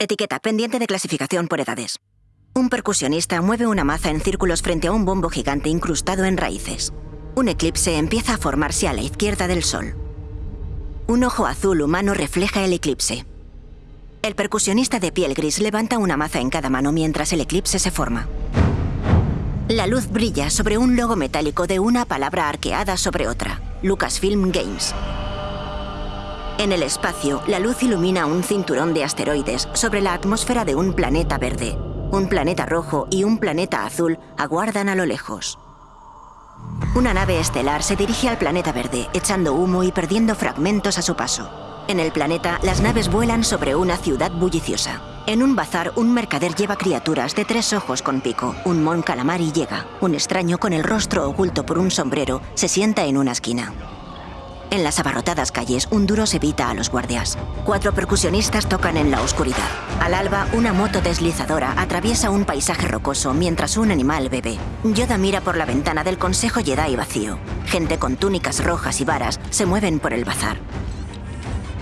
Etiqueta pendiente de clasificación por edades. Un percusionista mueve una maza en círculos frente a un bombo gigante incrustado en raíces. Un eclipse empieza a formarse a la izquierda del Sol. Un ojo azul humano refleja el eclipse. El percusionista de piel gris levanta una maza en cada mano mientras el eclipse se forma. La luz brilla sobre un logo metálico de una palabra arqueada sobre otra, Lucasfilm Games. En el espacio, la luz ilumina un cinturón de asteroides sobre la atmósfera de un planeta verde. Un planeta rojo y un planeta azul aguardan a lo lejos. Una nave estelar se dirige al planeta verde, echando humo y perdiendo fragmentos a su paso. En el planeta, las naves vuelan sobre una ciudad bulliciosa. En un bazar, un mercader lleva criaturas de tres ojos con pico. Un mon calamari llega. Un extraño con el rostro oculto por un sombrero se sienta en una esquina. En las abarrotadas calles, un duro se evita a los guardias. Cuatro percusionistas tocan en la oscuridad. Al alba, una moto deslizadora atraviesa un paisaje rocoso mientras un animal bebe. Yoda mira por la ventana del Consejo Jedi vacío. Gente con túnicas rojas y varas se mueven por el bazar.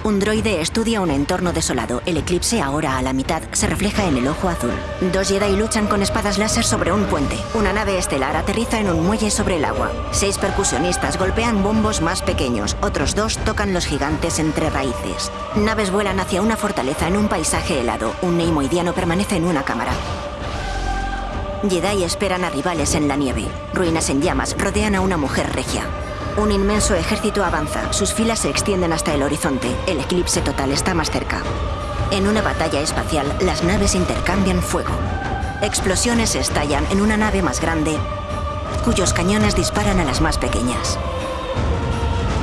Un droide estudia un entorno desolado. El eclipse, ahora a la mitad, se refleja en el ojo azul. Dos Jedi luchan con espadas láser sobre un puente. Una nave estelar aterriza en un muelle sobre el agua. Seis percusionistas golpean bombos más pequeños. Otros dos tocan los gigantes entre raíces. Naves vuelan hacia una fortaleza en un paisaje helado. Un neimoidiano permanece en una cámara. Jedi esperan a rivales en la nieve. Ruinas en llamas rodean a una mujer regia. Un inmenso ejército avanza, sus filas se extienden hasta el horizonte, el eclipse total está más cerca. En una batalla espacial, las naves intercambian fuego. Explosiones estallan en una nave más grande, cuyos cañones disparan a las más pequeñas.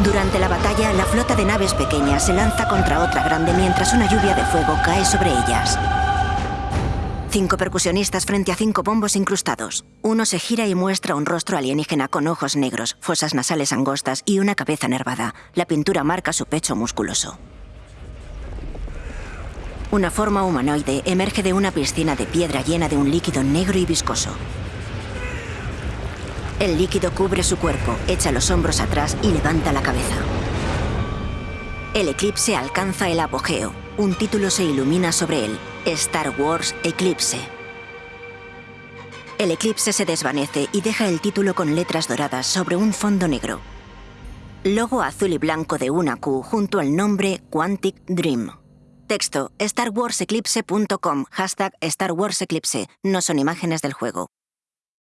Durante la batalla, la flota de naves pequeñas se lanza contra otra grande mientras una lluvia de fuego cae sobre ellas. Cinco percusionistas frente a cinco bombos incrustados. Uno se gira y muestra un rostro alienígena con ojos negros, fosas nasales angostas y una cabeza nervada. La pintura marca su pecho musculoso. Una forma humanoide emerge de una piscina de piedra llena de un líquido negro y viscoso. El líquido cubre su cuerpo, echa los hombros atrás y levanta la cabeza. El eclipse alcanza el apogeo. Un título se ilumina sobre él. Star Wars Eclipse. El eclipse se desvanece y deja el título con letras doradas sobre un fondo negro. Logo azul y blanco de una Q junto al nombre Quantic Dream. Texto, starwarseclipse.com, hashtag Star Wars Eclipse. No son imágenes del juego.